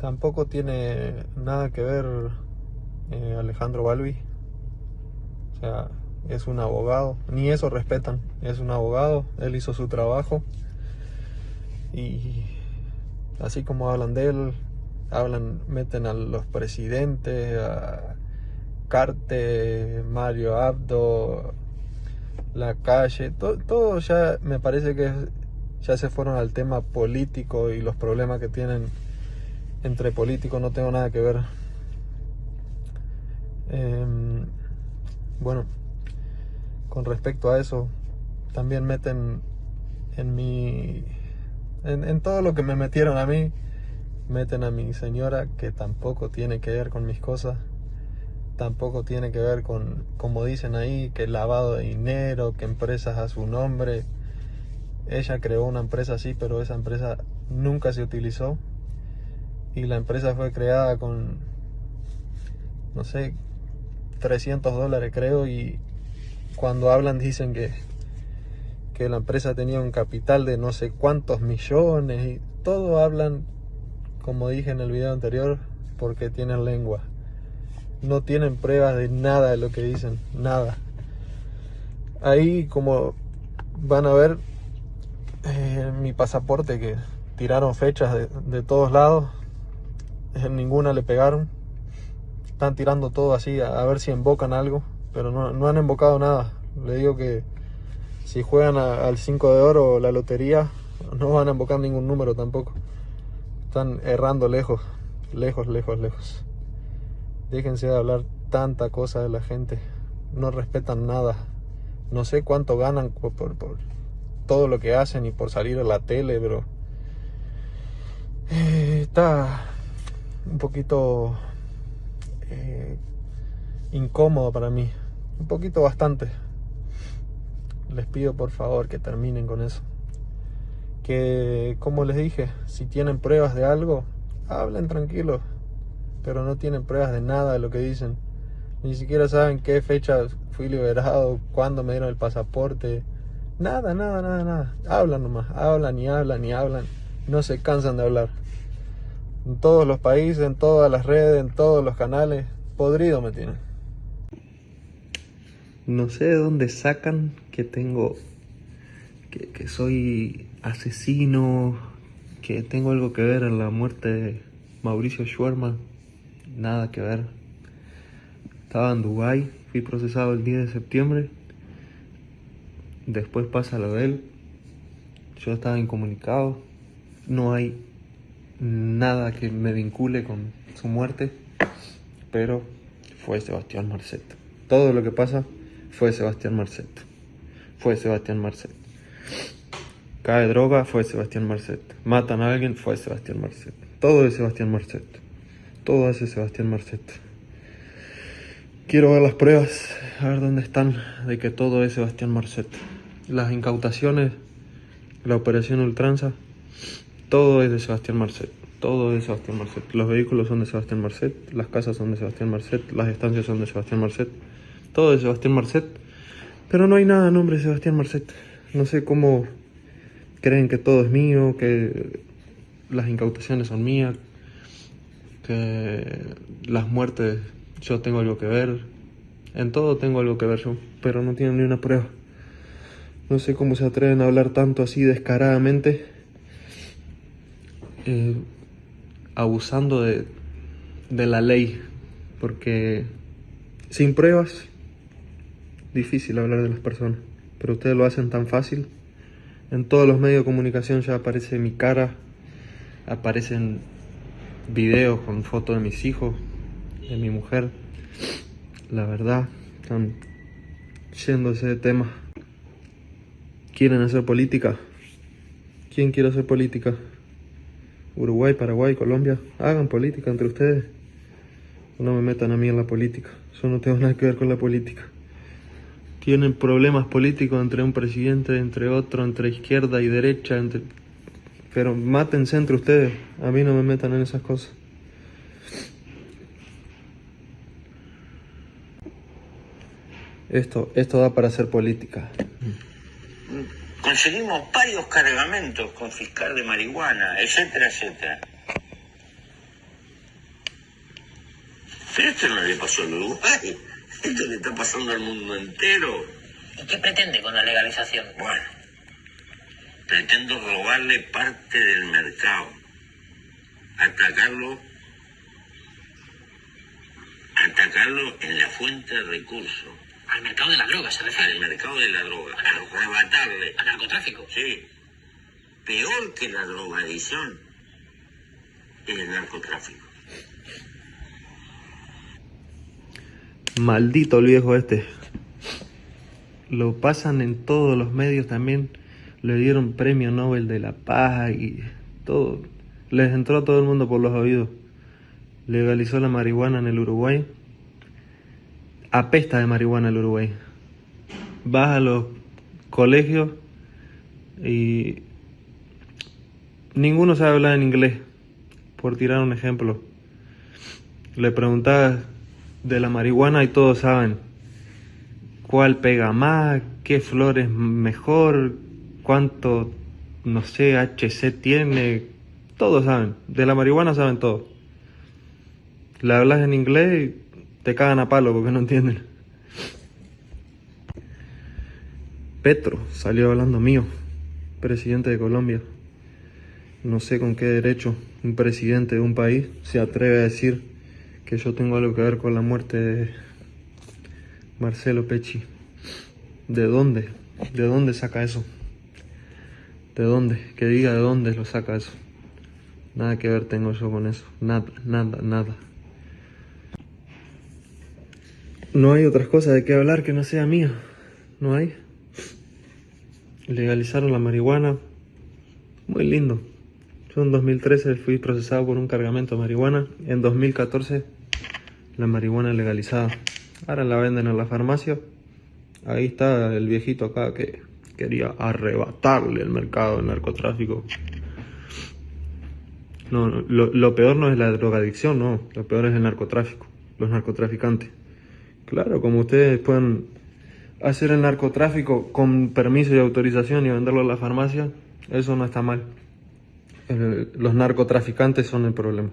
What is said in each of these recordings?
Tampoco tiene nada que ver eh, Alejandro Balbi. O sea, es un abogado. Ni eso respetan. Es un abogado. Él hizo su trabajo. Y así como hablan de él, hablan, meten a los presidentes, a Carte, Mario Abdo, la calle, todo, ya me parece que ya se fueron al tema político y los problemas que tienen entre políticos no tengo nada que ver. Em, bueno, con respecto a eso, también meten en mi... En, en todo lo que me metieron a mí, meten a mi señora que tampoco tiene que ver con mis cosas tampoco tiene que ver con, como dicen ahí, que lavado de dinero, que empresas a su nombre. Ella creó una empresa así, pero esa empresa nunca se utilizó. Y la empresa fue creada con, no sé, 300 dólares creo. Y cuando hablan dicen que, que la empresa tenía un capital de no sé cuántos millones. Y todo hablan, como dije en el video anterior, porque tienen lengua no tienen pruebas de nada de lo que dicen, nada. Ahí como van a ver eh, mi pasaporte que tiraron fechas de, todos lados, ninguna le pegaron. Están tirando todo así a, ver si invocan algo, pero no, han invocado nada. Le digo que si juegan al 5 de oro o la lotería, no van a invocar ningún número tampoco. Están errando lejos, lejos, lejos, lejos. Déjense de hablar tanta cosa de la gente. No respetan nada. No sé cuánto ganan por, todo lo que hacen y por salir a la tele, pero... Eh, está un poquito eh, incómodo para mí. Un poquito bastante. Les pido por favor que terminen con eso. Que, como les dije, si tienen pruebas de algo, hablen tranquilos pero no tienen pruebas de nada de lo que dicen. Ni siquiera saben qué fecha fui liberado, cuándo me dieron el pasaporte. Nada, nada, nada, nada. Hablan nomás, hablan y hablan y hablan. No se cansan de hablar. En todos los países, en todas las redes, en todos los canales. Podrido me tienen. No sé de dónde sacan que tengo... Que, que soy asesino, que tengo algo que ver en la muerte de Mauricio Schwerman nada que ver. Estaba en Dubai, fui procesado el 10 de septiembre. Después pasa lo de él. Yo estaba incomunicado. No hay nada que me vincule con su muerte. Pero fue Sebastián Marcet. Todo lo que pasa fue Sebastián Marcet. Fue Sebastián Marcet. Cae droga, fue Sebastián Marcet. Matan a alguien, fue Sebastián Marcet. Todo es Sebastián Marcet. Todo hace Sebastián Marcet. Quiero ver las pruebas, a ver dónde están, de que todo es Sebastián Marcet. Las incautaciones, la operación Ultranza, todo es de Sebastián Marcet. Todo es de Sebastián Marcet. Los vehículos son de Sebastián Marcet, las casas son de Sebastián Marcet, las estancias son de Sebastián Marcet. Todo es de Sebastián Marcet. Pero no hay nada a nombre de Sebastián Marcet. No sé cómo creen que todo es mío, que las incautaciones son mías, que las muertes yo tengo algo que ver, en todo tengo algo que ver yo, pero no tienen ni una prueba. No sé cómo se atreven a hablar tanto así descaradamente, eh, abusando de, de la ley, porque sin pruebas, difícil hablar de las personas, pero ustedes lo hacen tan fácil. En todos los medios de comunicación ya aparece mi cara, aparecen videos con fotos de mis hijos, de mi mujer. La verdad, están yéndose de tema. ¿Quieren hacer política? ¿Quién quiere hacer política? Uruguay, Paraguay, Colombia. Hagan política entre ustedes. No me metan a mí en la política. Yo no tengo nada que ver con la política. Tienen problemas políticos entre un presidente, entre otro, entre izquierda y derecha, entre pero mátense entre ustedes. A mí no me metan en esas cosas. Esto, esto da para hacer política. Conseguimos varios cargamentos con fiscal de marihuana, etcétera, etcétera. Pero esto no le pasó al Uruguay. Esto le está pasando al mundo entero. ¿Y qué pretende con la legalización? Bueno, pretendo robarle parte del mercado. Atacarlo. Atacarlo en la fuente de recursos. Al mercado de la droga, se refiere. Al mercado de la droga. Arrebatarle. Al narcotráfico. Sí. Peor que la drogadicción es el narcotráfico. Maldito el viejo este. Lo pasan en todos los medios también. Le dieron premio Nobel de la Paz y todo. Les entró a todo el mundo por los oídos. Legalizó la marihuana en el Uruguay. Apesta de marihuana el Uruguay. Vas a los colegios y ninguno sabe hablar en inglés, por tirar un ejemplo. Le preguntabas de la marihuana y todos saben cuál pega más, qué flor es mejor, cuánto, no sé, HC tiene, todos saben. De la marihuana saben todo. Le hablas en inglés y te cagan a palo porque no entienden. Petro salió hablando mío, presidente de Colombia. No sé con qué derecho un presidente de un país se atreve a decir que yo tengo algo que ver con la muerte de Marcelo Pecci. ¿De dónde? ¿De dónde saca eso? ¿De dónde? Que diga de dónde lo saca eso. Nada que ver tengo yo con eso. Nada, nada, nada. No hay otras cosas de qué hablar que no sea mía. No hay. Legalizaron la marihuana. Muy lindo. Yo en 2013 fui procesado por un cargamento de marihuana. En 2014 la marihuana legalizada. Ahora la venden en la farmacia. Ahí está el viejito acá que quería arrebatarle el mercado del narcotráfico. No, lo, lo, peor no es la drogadicción, no. Lo peor es el narcotráfico, los narcotraficantes. Claro, como ustedes pueden hacer el narcotráfico con permiso y autorización y venderlo a la farmacia, eso no está mal los narcotraficantes son el problema.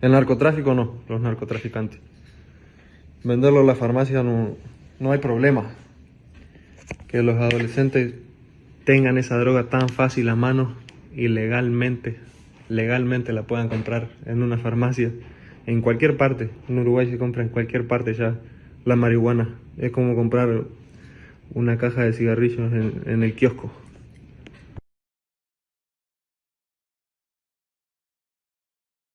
El narcotráfico no, los narcotraficantes. Venderlo en la farmacia no, no hay problema. Que los adolescentes tengan esa droga tan fácil a mano y legalmente, legalmente la puedan comprar en una farmacia, en cualquier parte. En Uruguay se compra en cualquier parte ya la marihuana. Es como comprar una caja de cigarrillos en, en el kiosco.